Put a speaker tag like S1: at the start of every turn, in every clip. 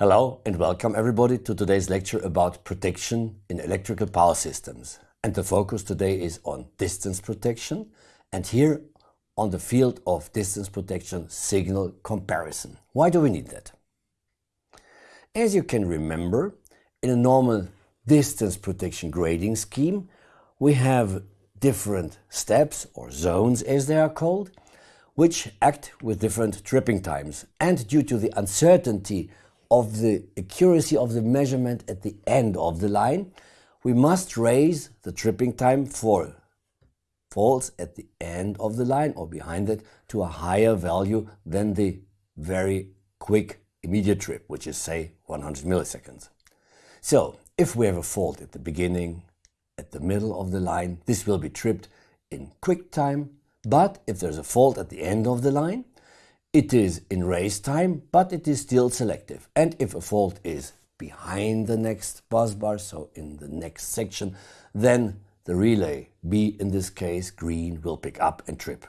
S1: Hello and welcome everybody to today's lecture about protection in electrical power systems. And the focus today is on distance protection and here on the field of distance protection signal comparison. Why do we need that? As you can remember, in a normal distance protection grading scheme, we have different steps or zones as they are called, which act with different tripping times. And due to the uncertainty of the accuracy of the measurement at the end of the line, we must raise the tripping time for faults at the end of the line or behind it to a higher value than the very quick immediate trip, which is say 100 milliseconds. So if we have a fault at the beginning, at the middle of the line, this will be tripped in quick time. But if there's a fault at the end of the line, it is in race time, but it is still selective. And if a fault is behind the next bus bar, so in the next section, then the relay, B in this case, green, will pick up and trip.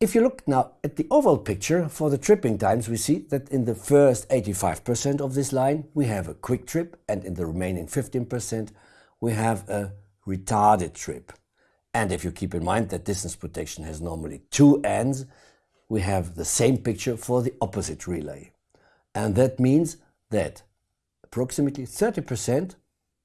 S1: If you look now at the overall picture for the tripping times, we see that in the first 85% of this line, we have a quick trip, and in the remaining 15%, we have a retarded trip. And if you keep in mind that distance protection has normally two ends, we have the same picture for the opposite relay. And that means that approximately 30%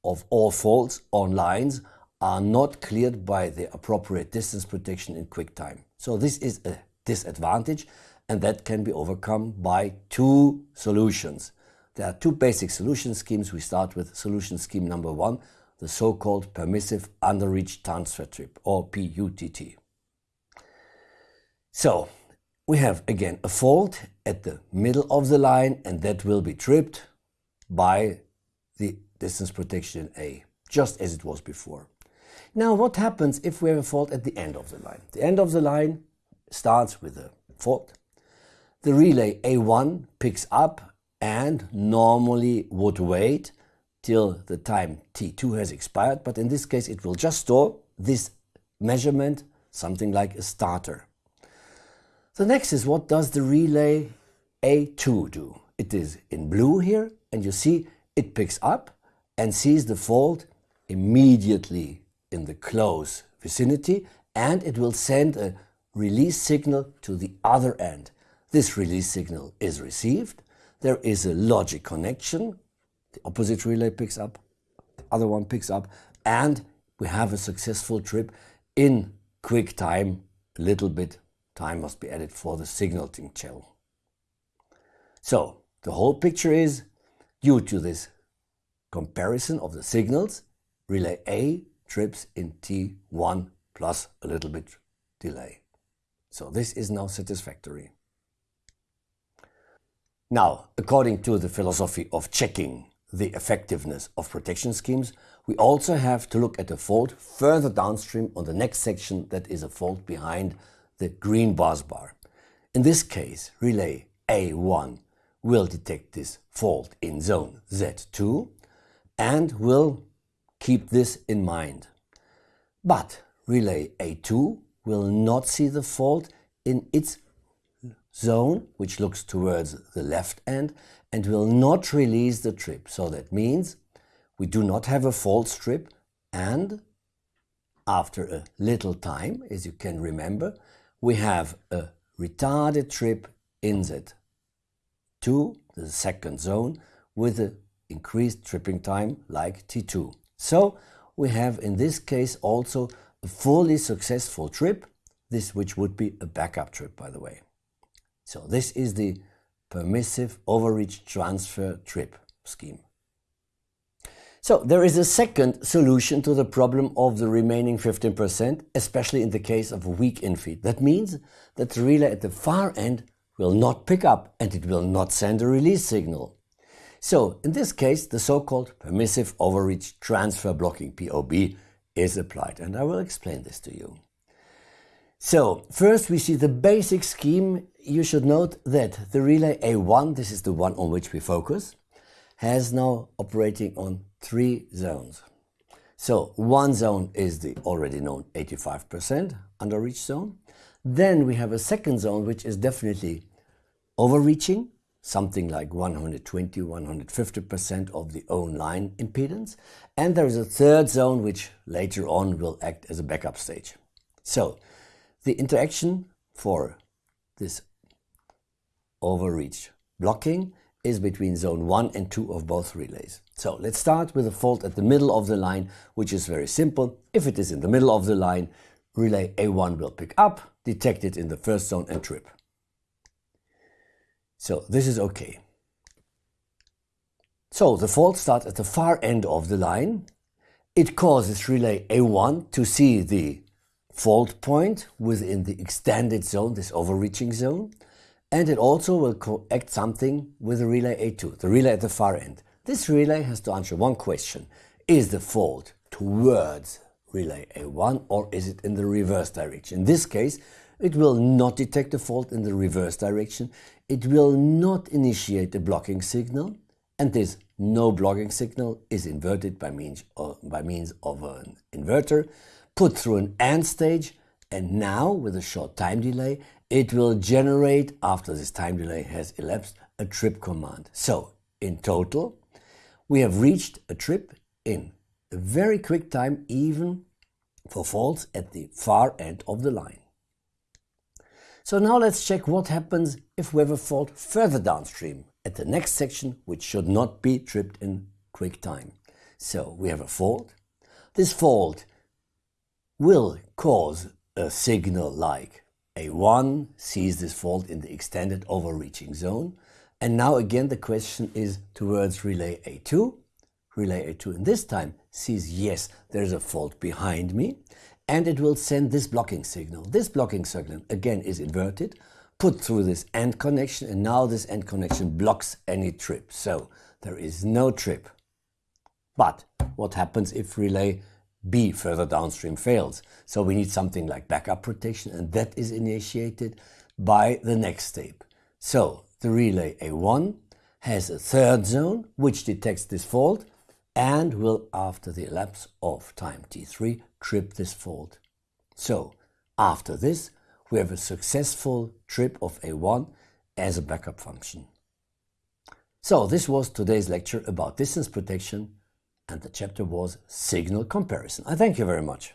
S1: of all faults on lines are not cleared by the appropriate distance protection in quick time. So this is a disadvantage and that can be overcome by two solutions. There are two basic solution schemes. We start with solution scheme number one, the so-called permissive underreach transfer trip or PUTT. So we have again a fault at the middle of the line and that will be tripped by the distance protection A, just as it was before. Now what happens if we have a fault at the end of the line? The end of the line starts with a fault. The relay A1 picks up and normally would wait till the time T2 has expired, but in this case it will just store this measurement, something like a starter. The next is what does the relay A2 do? It is in blue here and you see it picks up and sees the fault immediately in the close vicinity and it will send a release signal to the other end. This release signal is received. There is a logic connection. The opposite relay picks up, the other one picks up and we have a successful trip in quick time, a little bit time must be added for the signaling channel. So the whole picture is, due to this comparison of the signals, relay A trips in T1 plus a little bit delay. So this is now satisfactory. Now, according to the philosophy of checking the effectiveness of protection schemes, we also have to look at a fault further downstream on the next section that is a fault behind the green bus bar. In this case, relay A1 will detect this fault in zone Z2 and will keep this in mind. But relay A2 will not see the fault in its zone, which looks towards the left end, and will not release the trip. So that means we do not have a fault strip and after a little time, as you can remember, we have a retarded trip inset to the second zone with an increased tripping time like T2. So we have in this case also a fully successful trip, this which would be a backup trip by the way. So this is the permissive overreach transfer trip scheme. So there is a second solution to the problem of the remaining 15%, especially in the case of weak infeed. That means that the relay at the far end will not pick up and it will not send a release signal. So in this case, the so-called permissive overreach transfer blocking POB is applied and I will explain this to you. So first we see the basic scheme. You should note that the relay A1, this is the one on which we focus, has now operating on three zones. So one zone is the already known 85% underreach zone. Then we have a second zone which is definitely overreaching, something like 120, 150% of the own line impedance. And there is a third zone which later on will act as a backup stage. So the interaction for this overreach blocking is between zone 1 and 2 of both relays. So let's start with a fault at the middle of the line, which is very simple. If it is in the middle of the line, relay A1 will pick up, detect it in the first zone and trip. So this is okay. So the fault starts at the far end of the line. It causes relay A1 to see the fault point within the extended zone, this overreaching zone. And it also will act something with the relay A2, the relay at the far end. This relay has to answer one question. Is the fault towards relay A1 or is it in the reverse direction? In this case, it will not detect the fault in the reverse direction. It will not initiate a blocking signal. And this no blocking signal is inverted by means of, by means of an inverter, put through an AND stage, and now, with a short time delay, it will generate, after this time delay has elapsed, a trip command. So, in total, we have reached a trip in a very quick time, even for faults at the far end of the line. So now let's check what happens if we have a fault further downstream at the next section, which should not be tripped in quick time. So we have a fault. This fault will cause a signal like A1 sees this fault in the extended overreaching zone. And now again, the question is towards relay A2. Relay A2 in this time sees, yes, there's a fault behind me. And it will send this blocking signal. This blocking signal, again, is inverted, put through this AND connection, and now this AND connection blocks any trip. So there is no trip. But what happens if relay B further downstream fails. So we need something like backup protection and that is initiated by the next step. So the relay A1 has a third zone which detects this fault and will after the elapse of time t3 trip this fault. So after this we have a successful trip of A1 as a backup function. So this was today's lecture about distance protection and the chapter was signal comparison. I thank you very much.